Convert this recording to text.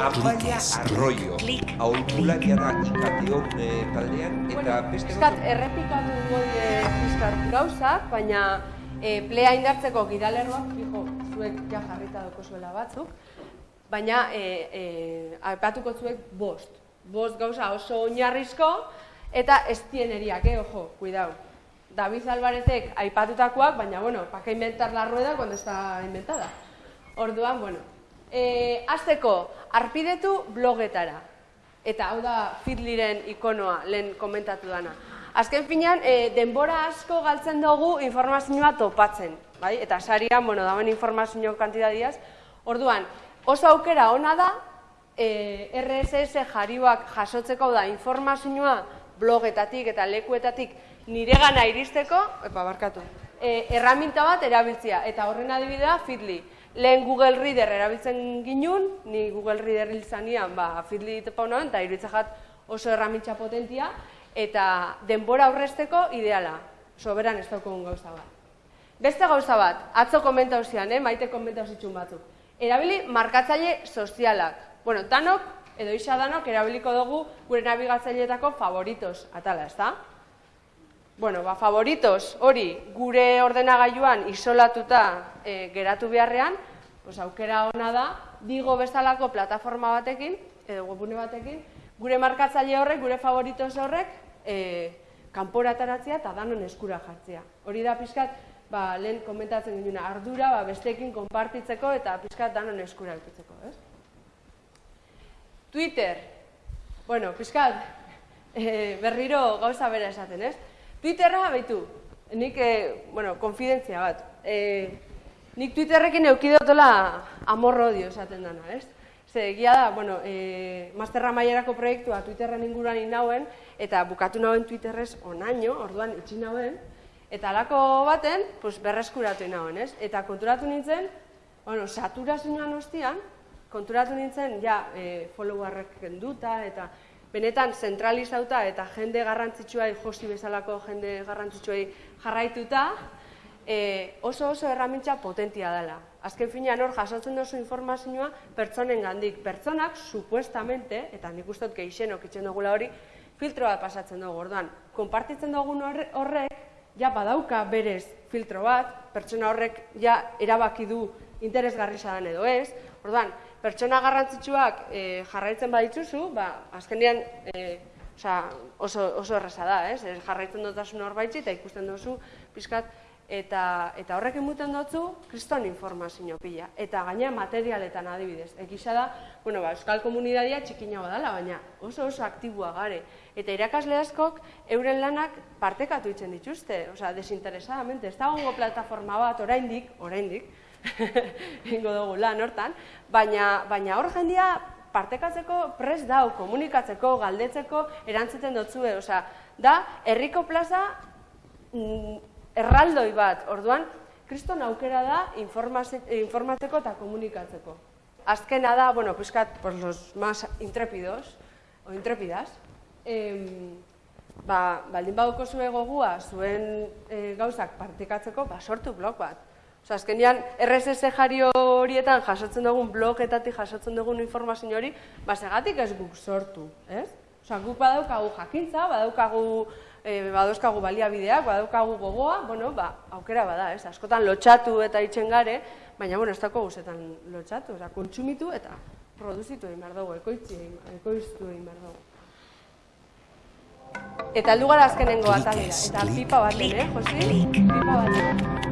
Amaia Arroyo, aholkularia da ikateon eh, taldean, eta beste Piskat, errepikatu goi piskat gauzak, baina e, plea indartzeko gidalerroak, fijo, zuek ja jarrita doko zuela batzuk, baina e, e, aipatuko zuek bost. Bost gauza oso oinarrizko, eta estieneriak, eh, ojo, cuidao. David Alvarezek aipatutakoak, baina, bueno, pa que inventar la rueda cuando está inventada. Orduan, bueno, e, azteko, arpidetu blogetara. Eta hau da Fitliren ikonoa, lehen komentatu dana. Azken finean, e, denbora asko galtzen dugu informazioa topatzen. Bai? Eta sarian, bueno, dauen informazio kantidadiaz. Orduan, oso aukera ona da, e, RSS jarioak jasotzeko da informazioa blogetatik eta lekuetatik nire gana iristeko, epa barkatu, e, erraminta bat erabiltzea, eta horren adibidea Fitly. Lehen Google Reader erabiltzen ginun, ni Google Reader hil zanian, ba, Fitly tepa honoen, eta iruditzak oso erramintza potentia, eta denbora aurrezteko ideala, soberan ez daukogun gauza bat. Beste gauza bat, atzo komenta eh? maite komenta zitsun batzuk. Erabili markatzaile sozialak. Bueno, danok, edo isa danok, erabiliko dugu gure nabigatzaileetako favoritos, atala, ez da? Bueno, ba, favoritos hori gure ordenagailuan isolatuta e, geratu beharrean, pues, aukera ona da, digo bezalako plataforma batekin, edo webune batekin, gure markatzaile horrek, gure favoritos horrek, e, kanporataratzea eta danon eskura jartzea. Hori da pixkat, ba, lehen komentatzen ginen ardura, ba, bestekin konpartitzeko eta pixkat danon eskura eukitzeko, ez? Twitter, bueno, pixkat, e, berriro gauza bera esaten, ez? Twitterra baitu, nik, e, bueno, konfidentzia bat, e, nik Twitterrekin eukidotola amorro dio esaten dana, ez? Ze, egia da, bueno, e, masterra maierako proiektua Twitterren inguruan inauen, eta bukatu nauen Twitterrez onaino, orduan itxi nauen, eta alako baten, pues, berreskuratu inauen, ez? Eta konturatu nintzen, bueno, saturazioan ostian, konturatu nintzen, ja, e, followerrek kenduta, eta benetan zentralizauta eta jende garrantzitsuai, josi bezalako jende garrantzitsuai jarraituta, e, oso oso erramintza potentia dela. Azken finean hor jasotzen duzu informazioa pertsonen gandik. Pertsonak, supuestamente, eta nik uste dut geixenok itzen dugula hori, filtro bat pasatzen dugu, orduan, konpartitzen dugun horrek, ja badauka berez filtro bat, pertsona horrek ja erabaki du interesgarri zadan edo ez, orduan, pertsona garrantzitsuak e, jarraitzen baditzuzu, ba, azkenean e, oso, oso erraza da, ez? jarraitzen dutasun horbaitzi eta ikusten duzu pizkat eta, eta horrek emuten dutzu kriston informazio pila. Eta gaina materialetan adibidez. Egisa da, bueno, ba, euskal komunidadia txikina badala, baina oso oso aktibua gare. Eta irakasle askok euren lanak partekatu itzen dituzte, osea, desinteresadamente. Ez da gongo plataforma bat, oraindik, oraindik, ingo dugu lan hortan, baina, baina hor jendia partekatzeko prest dau, komunikatzeko, galdetzeko, erantzuten dutzue, osea, da, herriko plaza mm, erraldoi bat, orduan, kriston aukera da informatzeko eta komunikatzeko. Azkena da, bueno, piskat, por los más intrépidos, o intrépidas, em, ba, baldin baduko zuen gogua, zuen e, gauzak partekatzeko, ba, sortu blog bat. Osa, azkenean, RSS jario horietan jasotzen dugun blogetatik jasotzen dugun informazio hori, ba, segatik ez guk sortu, ez? Osa, guk badaukagu jakintza, badaukagu, e, badauzkagu baliabideak, badaukagu gogoa, bueno, ba, aukera bada, ez? Askotan lotxatu eta itxen gare, baina, bueno, ez dago guzetan lotxatu, oza, kontsumitu eta produzitu egin behar dugu, ekoitzi ekoiztu egin behar dugu. Eta aldu gara azkenengo atalera, eta pipa bat, eh, Josi? Pipa bat.